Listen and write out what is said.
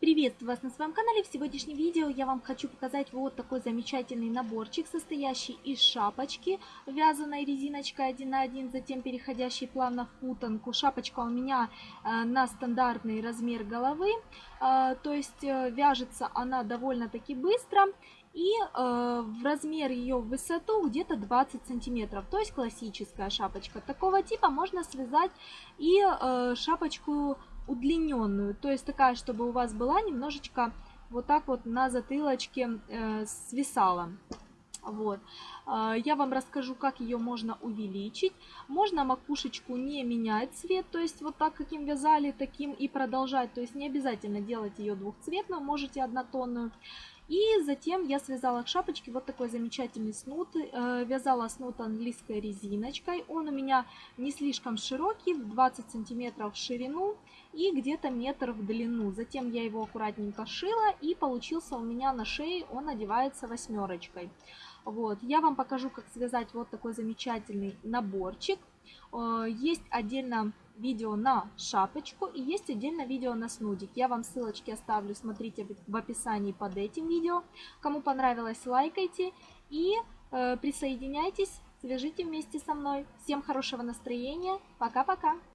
Приветствую вас на своем канале. В сегодняшнем видео я вам хочу показать вот такой замечательный наборчик, состоящий из шапочки, вязаной резиночкой 1 на 1, затем переходящей плавно в путанку. Шапочка у меня э, на стандартный размер головы, э, то есть э, вяжется она довольно-таки быстро. И э, в размер ее в высоту где-то 20 сантиметров, то есть классическая шапочка. Такого типа можно связать и э, шапочку удлиненную, то есть такая, чтобы у вас была немножечко вот так вот на затылочке э, свисала. Вот. А, я вам расскажу, как ее можно увеличить. Можно макушечку не менять цвет, то есть вот так, каким вязали, таким и продолжать. То есть не обязательно делать ее двухцветную, можете однотонную. И затем я связала к шапочке вот такой замечательный снуд. Э, вязала снуд английской резиночкой. Он у меня не слишком широкий, 20 сантиметров в ширину и где-то метр в длину. Затем я его аккуратненько шила и получился у меня на шее, он одевается восьмерочкой. Вот, я вам покажу, как связать вот такой замечательный наборчик. Э, есть отдельно видео на шапочку и есть отдельно видео на снудик. Я вам ссылочки оставлю, смотрите в описании под этим видео. Кому понравилось, лайкайте и э, присоединяйтесь, свяжите вместе со мной. Всем хорошего настроения, пока-пока!